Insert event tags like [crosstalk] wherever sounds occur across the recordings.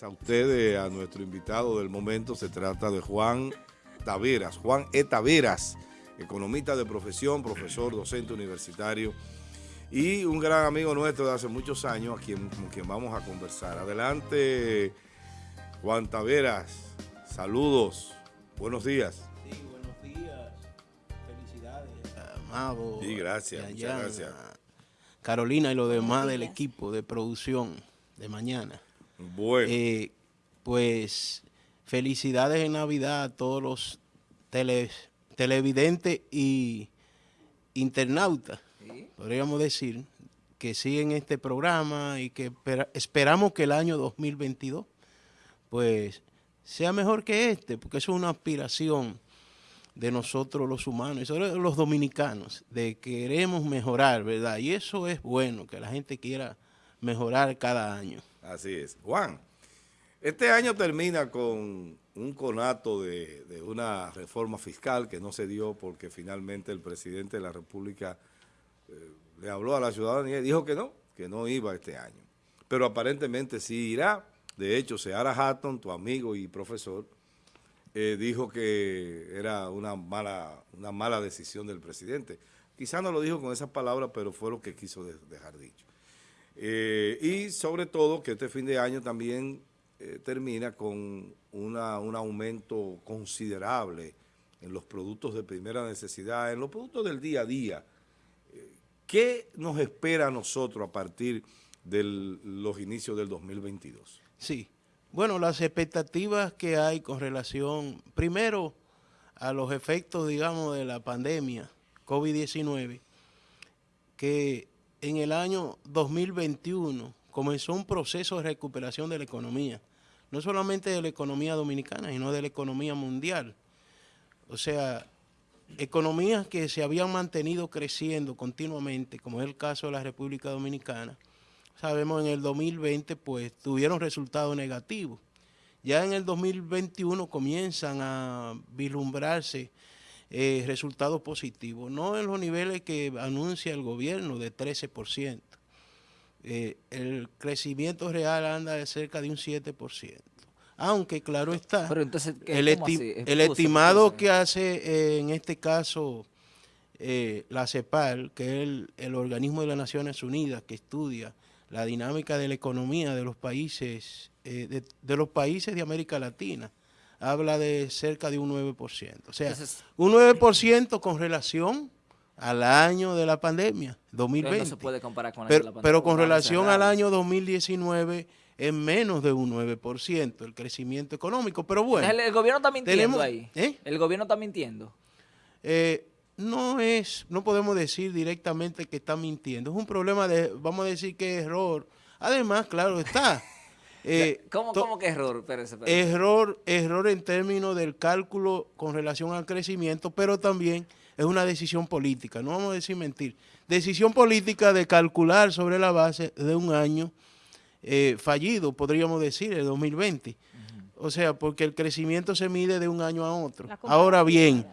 a ustedes, a nuestro invitado del momento, se trata de Juan Taveras, Juan E. Taveras, economista de profesión, profesor, docente universitario y un gran amigo nuestro de hace muchos años, a quien, con quien vamos a conversar. Adelante, Juan Taveras, saludos, buenos días. Sí, buenos días, felicidades, Amado. Sí, gracias, muchas gracias. Carolina y los demás del equipo de producción de mañana. Bueno. Eh, pues felicidades en Navidad a todos los televidentes y internautas, podríamos decir, que siguen este programa y que esperamos que el año 2022 pues sea mejor que este, porque eso es una aspiración de nosotros los humanos y sobre los dominicanos, de queremos mejorar, ¿verdad? Y eso es bueno, que la gente quiera mejorar cada año. Así es. Juan, este año termina con un conato de, una reforma fiscal que no se dio porque finalmente el presidente de la República eh, le habló a la ciudadanía y dijo que no, que no iba este año. Pero aparentemente sí irá. De hecho, Seara Hatton, tu amigo y profesor, eh, dijo que era una mala, una mala decisión del presidente. Quizá no lo dijo con esas palabras, pero fue lo que quiso dejar dicho. Eh, y sobre todo que este fin de año también eh, termina con una, un aumento considerable en los productos de primera necesidad, en los productos del día a día. ¿Qué nos espera a nosotros a partir de los inicios del 2022? Sí, bueno, las expectativas que hay con relación, primero, a los efectos, digamos, de la pandemia COVID-19, que en el año 2021 comenzó un proceso de recuperación de la economía, no solamente de la economía dominicana, sino de la economía mundial. O sea, economías que se habían mantenido creciendo continuamente, como es el caso de la República Dominicana, sabemos en el 2020 pues tuvieron resultados negativos. Ya en el 2021 comienzan a vislumbrarse eh, resultados positivos, no en los niveles que anuncia el gobierno de 13%. Eh, el crecimiento real anda de cerca de un 7%. Aunque, claro está, el, estimado que hace eh, en este caso la CEPAL, que es el organismo de las Naciones Unidas que estudia la dinámica de la economía de los países eh, de, los países de América Latina habla de cerca de un 9%. O sea, un 9% con relación al año de la pandemia, 2020. No se puede comparar con pero, la pandemia, pero con relación al año 2019 es menos de un 9% el crecimiento económico. Pero bueno. El, gobierno está mintiendo ahí. ¿eh? El gobierno está mintiendo. Eh, no es, no podemos decir directamente que está mintiendo. Es un problema de, vamos a decir que es error. Además, claro está. Eh, ¿Cómo, que error? Error, error en términos del cálculo con relación al crecimiento, pero también es una decisión política, no vamos a decir mentir. Decisión política de calcular sobre la base de un año eh, fallido, podríamos decir, el 2020. O sea, porque el crecimiento se mide de un año a otro. Ahora bien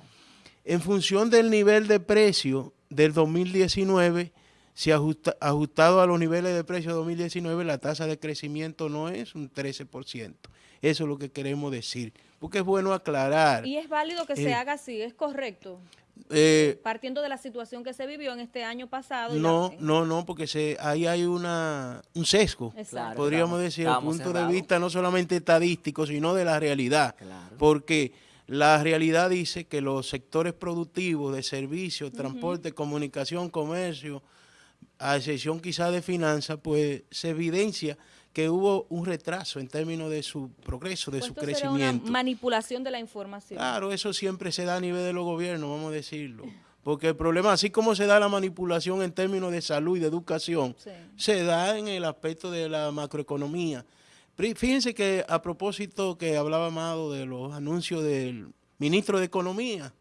en función del nivel de precio del 2019, si ajusta, ajustado a los niveles de precio de 2019, la tasa de crecimiento no es un 13%. Eso es lo que queremos decir, porque es bueno aclarar. Y es válido que se haga así, es correcto. Eh, Partiendo de la situación que se vivió en este año pasado. No, no, no, porque se, ahí hay una, un sesgo, podríamos decir, desde el punto de vista no solamente estadístico, sino de la realidad. Porque la realidad dice que los sectores productivos de servicios, transporte, comunicación, comercio, a excepción quizá de finanzas, pues se evidencia que hubo un retraso en términos de su progreso, de pues su crecimiento. Una manipulación de la información. Claro, eso siempre se da a nivel de los gobiernos, vamos a decirlo. Porque el problema, así como se da la manipulación en términos de salud y de educación, se da en el aspecto de la macroeconomía. Fíjense que a propósito que hablaba Amado de los anuncios del ministro de Economía,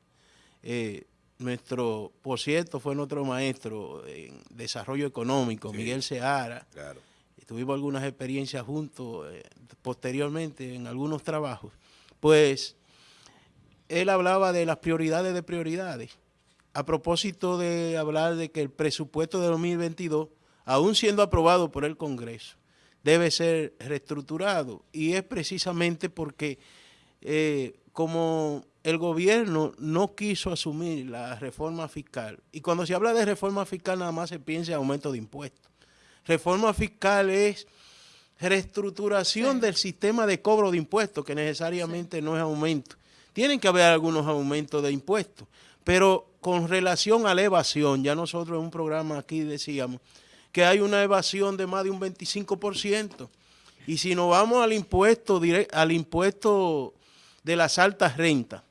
eh, nuestro, por cierto, fue nuestro maestro en desarrollo económico, Miguel Seara. Claro. Tuvimos algunas experiencias juntos eh, posteriormente en algunos trabajos. Pues él hablaba de las prioridades de prioridades. A propósito de hablar de que el presupuesto de 2022, aún siendo aprobado por el Congreso, debe ser reestructurado y es precisamente porque eh, como el gobierno no quiso asumir la reforma fiscal y cuando se habla de reforma fiscal nada más se piensa en aumento de impuestos. Reforma fiscal es reestructuración del sistema de cobro de impuestos que necesariamente no es aumento. Tienen que haber algunos aumentos de impuestos, pero con relación a la evasión, ya nosotros en un programa aquí decíamos que hay una evasión de más de un 25%. Y si nos vamos al impuesto, al impuesto de las altas rentas,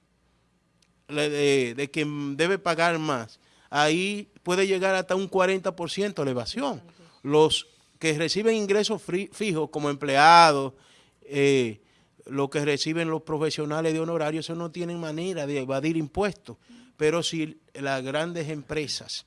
de, quien debe pagar más, ahí puede llegar hasta un 40% la evasión. Los que reciben ingresos fijos como empleados, eh, lo que reciben los profesionales de honorario, eso no tienen manera de evadir impuestos. Pero si las grandes empresas,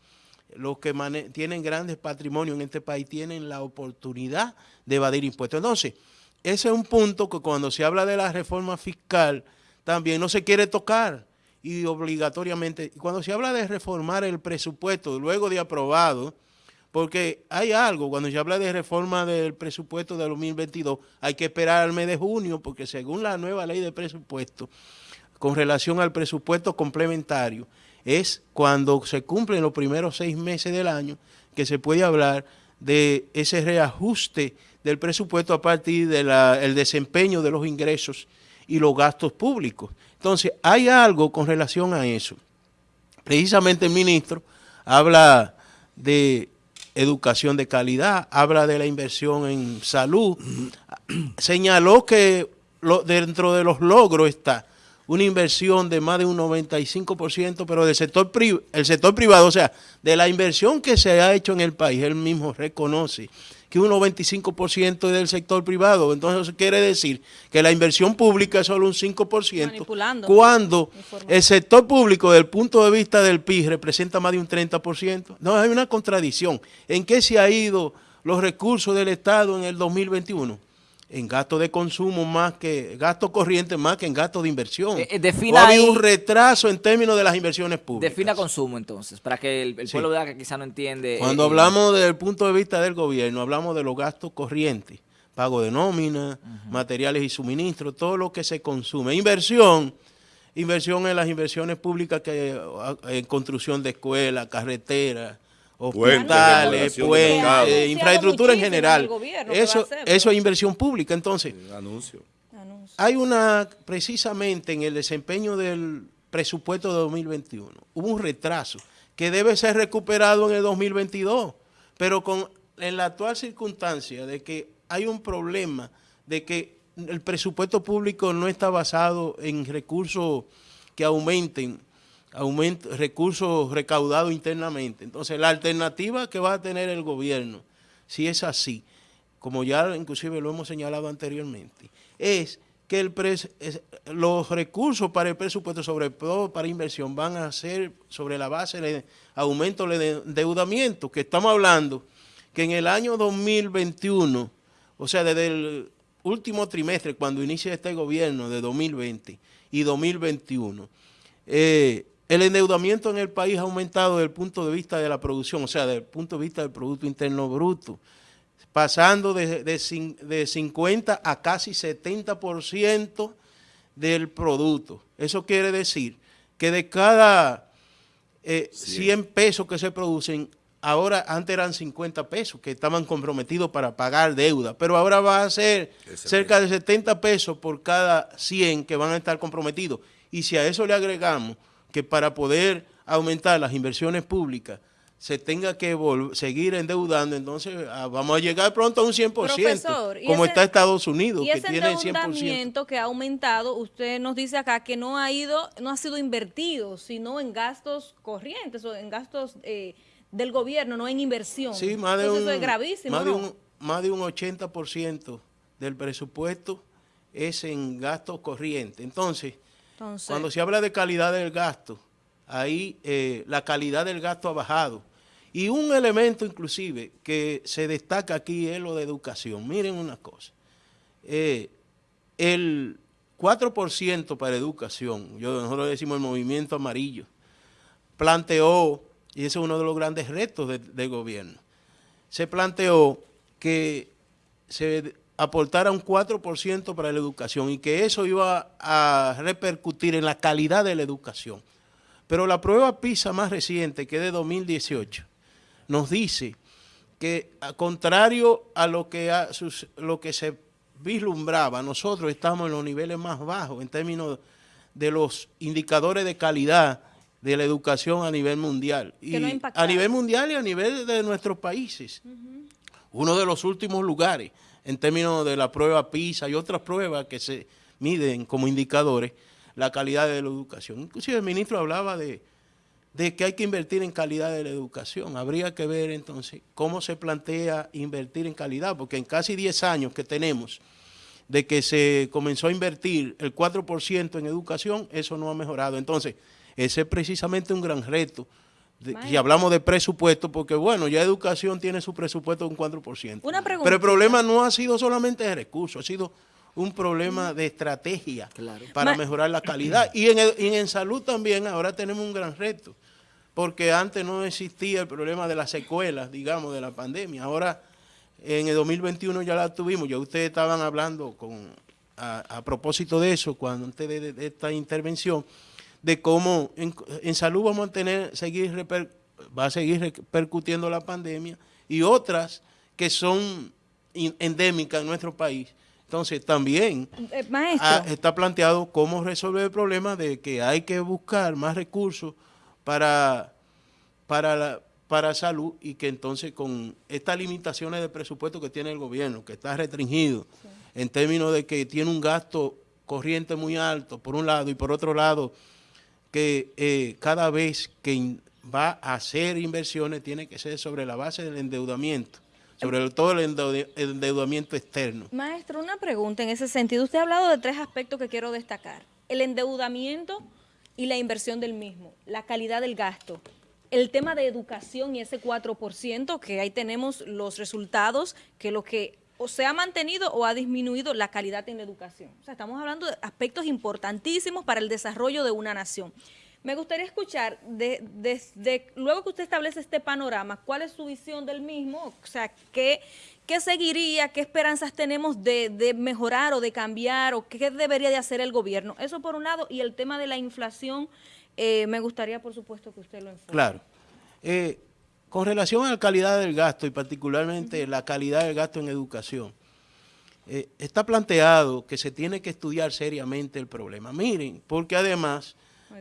los que tienen grandes patrimonios en este país, tienen la oportunidad de evadir impuestos. Entonces, ese es un punto que cuando se habla de la reforma fiscal, también no se quiere tocar y obligatoriamente, cuando se habla de reformar el presupuesto luego de aprobado, porque hay algo, cuando se habla de reforma del presupuesto de 2022, hay que esperar al mes de junio, porque según la nueva ley de presupuesto, con relación al presupuesto complementario, es cuando se cumplen los primeros seis meses del año que se puede hablar de ese reajuste del presupuesto a partir del desempeño de los ingresos y los gastos públicos. Entonces, hay algo con relación a eso. Precisamente el ministro habla de educación de calidad, habla de la inversión en salud, señaló que dentro de los logros está una inversión de más de un 95%, pero del sector, el sector privado, o sea, de la inversión que se ha hecho en el país, él mismo reconoce que un 95% es del sector privado. Entonces eso quiere decir que la inversión pública es solo un 5%, cuando el sector público, desde el punto de vista del PIB, representa más de un 30%. No, hay una contradicción. ¿En qué se ha ido los recursos del Estado en el 2021? En gasto de consumo más que, gasto corriente más que en gasto de inversión. Eh, eh ha habido un retraso en términos de las inversiones públicas. Defina consumo entonces, para que el, pueblo vea que quizá no entiende. Cuando eh, hablamos desde el punto de vista del gobierno, hablamos de los gastos corrientes, pago de nómina, materiales y suministros, todo lo que se consume. Inversión, inversión en las inversiones públicas que en construcción de escuelas, carreteras, hospitales, puentes, infraestructura en general. Eso, eso es inversión pública. Entonces, anuncio. hay una, precisamente en el desempeño del presupuesto de 2021, hubo un retraso que debe ser recuperado en el 2022, pero con en la actual circunstancia de que hay un problema de que el presupuesto público no está basado en recursos que aumenten aumento, recursos recaudados internamente. Entonces, la alternativa que va a tener el gobierno, si es así, como ya inclusive lo hemos señalado anteriormente, es que el los recursos para el presupuesto, sobre todo para inversión, van a ser sobre la base de aumento del endeudamiento, que estamos hablando que en el año 2021, o sea, desde el último trimestre, cuando inicia este gobierno de 2020 y 2021, eh, el endeudamiento en el país ha aumentado desde el punto de vista de la producción, o sea, desde el punto de vista del Producto Interno Bruto, pasando de, de, 50 a casi 70% del producto. Eso quiere decir que de cada 100 eh, pesos que se producen, ahora antes eran 50 pesos que estaban comprometidos para pagar deuda, pero ahora va a ser cerca de 70 pesos por cada 100 que van a estar comprometidos. Y si a eso le agregamos que para poder aumentar las inversiones públicas se tenga que seguir endeudando, entonces ah, vamos a llegar pronto a un 100%, como está Estados Unidos, que tiene 100%. endeudamiento que ha aumentado, usted nos dice acá que no ha ido, no ha sido invertido, sino en gastos corrientes o en gastos eh, del gobierno, no en inversión. Sí, más de un, eso es gravísimo. Más, de un, más de un 80% del presupuesto es en gastos corrientes. Cuando se habla de calidad del gasto, ahí eh, la calidad del gasto ha bajado. Y un elemento inclusive que se destaca aquí es lo de educación. Miren una cosa. Eh, el 4% para educación, yo, nosotros decimos el movimiento amarillo, planteó, y ese es uno de los grandes retos del gobierno, se planteó que se aportara un 4% para la educación y que eso iba a repercutir en la calidad de la educación. Pero la prueba PISA más reciente, que es de 2018, nos dice que, a contrario a lo que, lo que se vislumbraba, nosotros estamos en los niveles más bajos en términos de los indicadores de calidad de la educación a nivel mundial. Y a nivel mundial y a nivel de nuestros países. Uno de los últimos lugares en términos de la prueba PISA y otras pruebas que se miden como indicadores la calidad de la educación. Inclusive el ministro hablaba de, de que hay que invertir en calidad de la educación. Habría que ver entonces cómo se plantea invertir en calidad, porque en casi 10 años que tenemos de que se comenzó a invertir el 4% en educación, eso no ha mejorado. Entonces, ese es precisamente un gran reto. Y hablamos de presupuesto, porque bueno, ya educación tiene su presupuesto de un 4%. Una pregunta. Pero el problema no ha sido solamente de recursos, ha sido un problema de estrategia para mejorar la calidad. Y en, y en salud también ahora tenemos un gran reto, porque antes no existía el problema de las secuelas, digamos, de la pandemia. Ahora, en el 2021 ya la tuvimos, ya ustedes estaban hablando con, a, propósito de eso, cuando antes de esta intervención, de cómo en, salud vamos a tener, seguir va a seguir repercutiendo la pandemia y otras que son endémicas en nuestro país. Entonces también eh, está planteado cómo resolver el problema de que hay que buscar más recursos para, para, la, para salud y que entonces con estas limitaciones de presupuesto que tiene el gobierno, que está restringido en términos de que tiene un gasto corriente muy alto por un lado y por otro lado que eh, cada vez que va a hacer inversiones tiene que ser sobre la base del endeudamiento, sobre todo el endeudamiento externo. Maestro, una pregunta en ese sentido. Usted ha hablado de tres aspectos que quiero destacar. El endeudamiento y la inversión del mismo, la calidad del gasto, el tema de educación y ese 4%, que ahí tenemos los resultados, que lo que o se ha mantenido o ha disminuido la calidad en la educación. O sea, estamos hablando de aspectos importantísimos para el desarrollo de una nación. Me gustaría escuchar, desde luego que usted establece este panorama, ¿cuál es su visión del mismo? O sea, ¿qué, qué seguiría, qué esperanzas tenemos de, mejorar o de cambiar o qué debería de hacer el gobierno? Eso por un lado, y el tema de la inflación, eh, me gustaría, por supuesto, que usted lo enfoque. Claro. Eh, con relación a la calidad del gasto y particularmente la calidad del gasto en educación, eh, está planteado que se tiene que estudiar seriamente el problema. Miren, porque además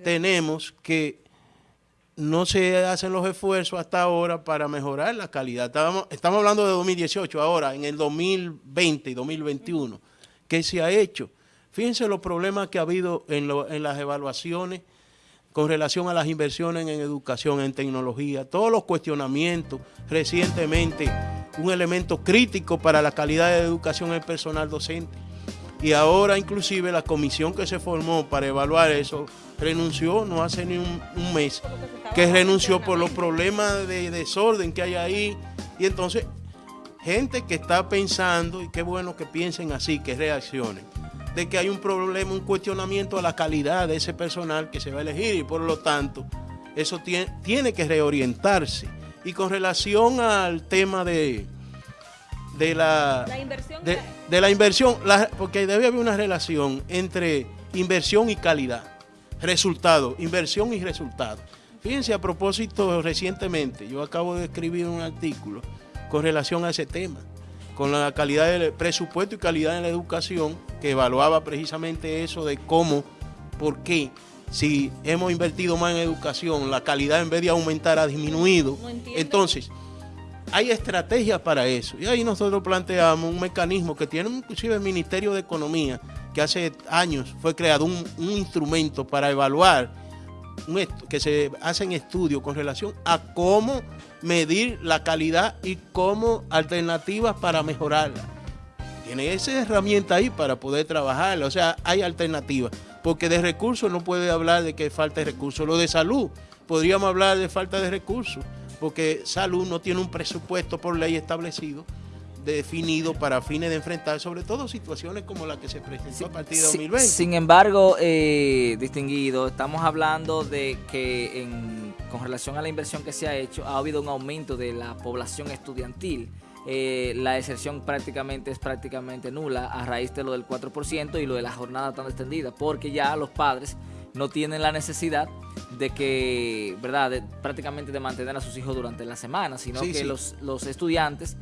tenemos que no se hacen los esfuerzos hasta ahora para mejorar la calidad. Estamos, estamos hablando de 2018 ahora, en el 2020 y 2021. ¿Qué se ha hecho? Fíjense los problemas que ha habido en, en las evaluaciones con relación a las inversiones en educación, en tecnología, todos los cuestionamientos recientemente, un elemento crítico para la calidad de educación el personal docente. Y ahora inclusive la comisión que se formó para evaluar eso renunció no hace ni un, mes, que renunció por los problemas de desorden que hay ahí. Y entonces, gente que está pensando, y qué bueno que piensen así, que reaccionen de que hay un problema, un cuestionamiento a la calidad de ese personal que se va a elegir y por lo tanto eso tiene, tiene que reorientarse. Y con relación al tema de, de la, inversión, de, la inversión porque debe haber una relación entre inversión y calidad, resultado, inversión y resultado. Fíjense, a propósito, recientemente, yo acabo de escribir un artículo con relación a ese tema con la calidad del presupuesto y calidad en la educación, que evaluaba precisamente eso de cómo, por qué, si hemos invertido más en educación, la calidad en vez de aumentar ha disminuido. Entonces, hay estrategias para eso. Y ahí nosotros planteamos un mecanismo que tiene inclusive el Ministerio de Economía, que hace años fue creado un, un instrumento para evaluar, que se hacen estudios con relación a cómo medir la calidad y como alternativas para mejorarla. Tiene esa herramienta ahí para poder trabajarla, o sea, hay alternativas. Porque de recursos no puede hablar de que falta de recursos. Lo de salud, podríamos hablar de falta de recursos, porque salud no tiene un presupuesto por ley establecido definido para fines de enfrentar sobre todo situaciones como la que se presentó a partir de 2020. Sin embargo, eh, distinguido, estamos hablando de que en, con relación a la inversión que se ha hecho, ha habido un aumento de la población estudiantil. eh, la excepción prácticamente es prácticamente nula a raíz de lo del 4% y lo de la jornada tan extendida, porque ya los padres no tienen la necesidad de que, ¿verdad?, de, prácticamente de mantener a sus hijos durante la semana, sino Sí, que sí. Los, los estudiantes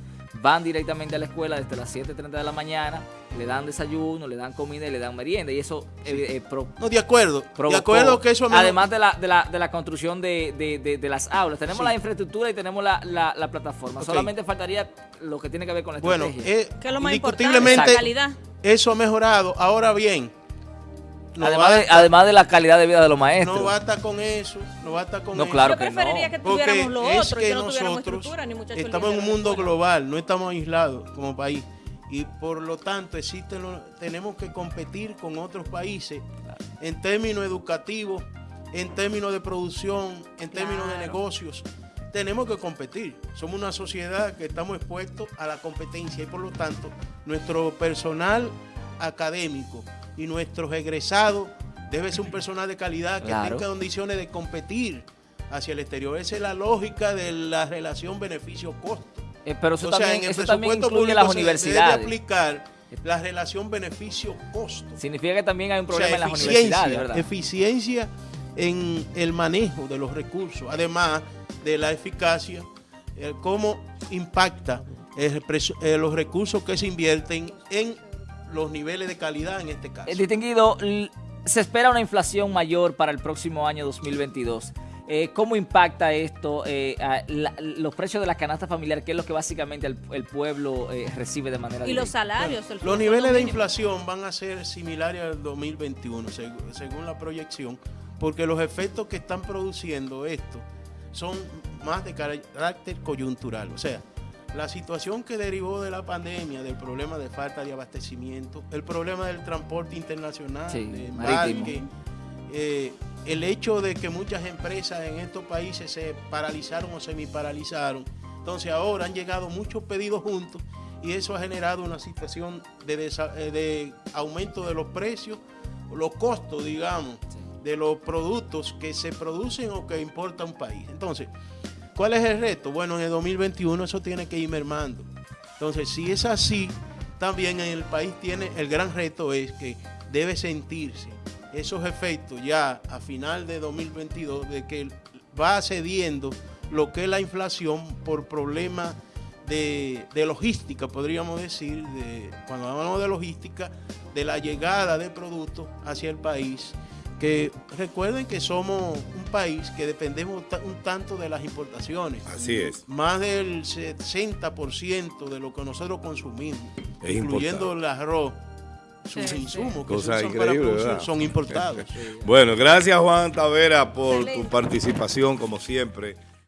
van directamente a la escuela desde las 7.30 de la mañana, le dan desayuno, le dan comida y le dan merienda, y eso eh, eh, pro- No, de acuerdo. de acuerdo que eso además de la, de la, de la construcción de, de- de- de las aulas. Tenemos Sí. la infraestructura y tenemos la, la- la plataforma. Solamente faltaría lo que tiene que ver con la Bueno, estrategia. eh, Que es lo más importante, la calidad. eso ha mejorado. Ahora bien, no, además, de, además de la calidad de vida de los maestros. no basta con eso, no basta con No, eso. claro Yo que preferiría no. que Porque tuviéramos lo es otro que que no tuviéramos nosotros ni estamos en un mundo escuela. global, no estamos aislados como país. Y por lo tanto existen los- tenemos que competir con otros países en términos educativos, en términos de producción, en términos de negocios. Tenemos que competir. Somos una sociedad que estamos expuestos a la competencia y por lo tanto nuestro personal académico y nuestros egresados debe ser un personal de calidad que Claro. tenga condiciones de competir hacia el exterior. Esa es la lógica de la relación beneficio-costo. Eh, pero eso O sea, también, en el eso presupuesto público las se debe universidades. aplicar la relación beneficio-costo. Significa que también hay un O sea, problema en las universidades, ¿verdad? eficiencia en el manejo de los recursos, además de la eficacia, eh, cómo impacta el eh, los recursos que se invierten en los niveles de calidad en este caso. El distinguido, l- se espera una inflación mayor para el próximo año 2022. Eh, ¿Cómo impacta esto eh, a la- los precios de la canasta familiar, que es lo que básicamente el, el pueblo eh, recibe de manera Y los salarios. el Los niveles de inflación van a ser similares al 2021, seg- según la proyección, porque los efectos que están produciendo esto son más de carácter coyuntural. O sea, la situación que derivó de la pandemia, del problema de falta de abastecimiento, el problema del transporte internacional, Sí, embarque, eh, el hecho de que muchas empresas en estos países se paralizaron o semiparalizaron. Entonces ahora han llegado muchos pedidos juntos y eso ha generado una situación de, eh, de aumento de los precios, los costos, digamos, de los productos que se producen o que importa un país. Entonces, ¿cuál es el reto? Bueno, en el 2021 eso tiene que ir mermando. Entonces, si es así, también en el país tiene el gran reto es que debe sentirse esos efectos ya a final de 2022 de que va cediendo lo que es la inflación por problemas de, de logística, podríamos decir, de, cuando hablamos de logística, de la llegada de productos hacia el país, que recuerden que somos un país que dependemos un tanto de las importaciones. Así es. Más del 60% de lo que nosotros consumimos, Es incluyendo el arroz, sus Sí, sí. insumos que usan para producir, son importados. [laughs] Bueno, gracias Juan Tavera por tu participación como siempre.